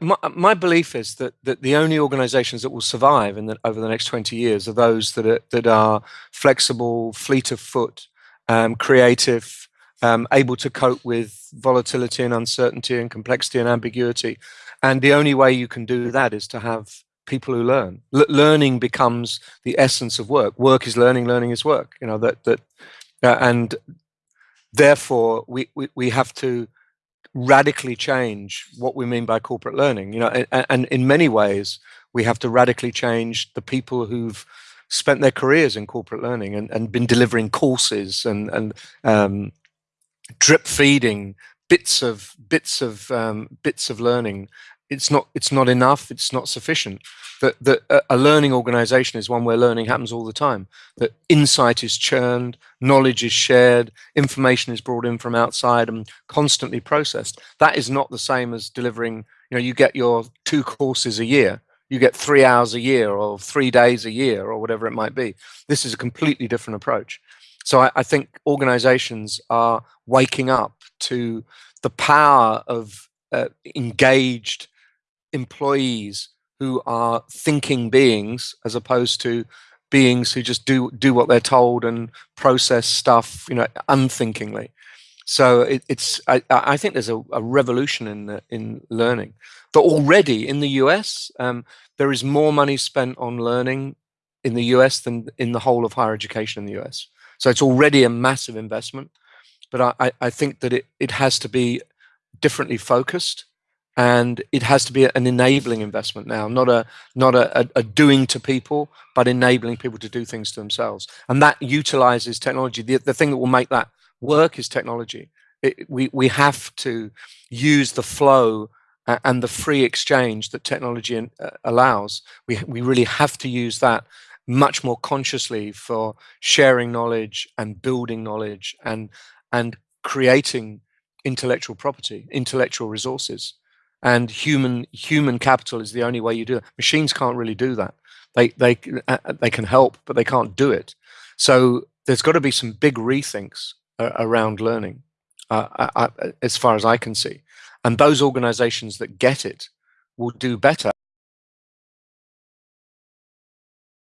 my, my belief is that, that the only organizations that will survive in the, over the next 20 years are those that are, that are flexible, fleet of foot, um, creative, um, able to cope with volatility and uncertainty and complexity and ambiguity. And the only way you can do that is to have people who learn. L learning becomes the essence of work. Work is learning, learning is work. You know that that, uh, and therefore we, we we have to radically change what we mean by corporate learning. You know, and, and in many ways we have to radically change the people who've spent their careers in corporate learning and, and been delivering courses and and um, drip feeding bits of bits of um, bits of learning it's not it's not enough it's not sufficient. That that a learning organization is one where learning happens all the time. That insight is churned knowledge is shared information is brought in from outside and constantly processed. That is not the same as delivering you know you get your two courses a year you get three hours a year or three days a year or whatever it might be. This is a completely different approach. So I, I think organizations are waking up to the power of uh, engaged employees who are thinking beings as opposed to beings who just do do what they're told and process stuff you know unthinkingly. So it, it's I, I, think there's a, a revolution in in learning. But already in the US um, there is more money spent on learning in the US than in the whole of higher education in the US so it's already a massive investment. But I, I think that it, it has to be differently focused and it has to be an enabling investment now not a not a, a, doing to people but enabling people to do things to themselves. And that utilizes technology. The, the thing that will make that work is technology. It, we we have to use the flow and the free exchange that technology uh, allows. We we really have to use that much more consciously for sharing knowledge and building knowledge and and creating intellectual property intellectual resources and human human capital is the only way you do it. Machines can't really do that. They they uh, uh, they can help, but they can't do it. So there's got to be some big rethinks uh, around learning, uh, I, I, as far as I can see. And those organizations that get it will do better.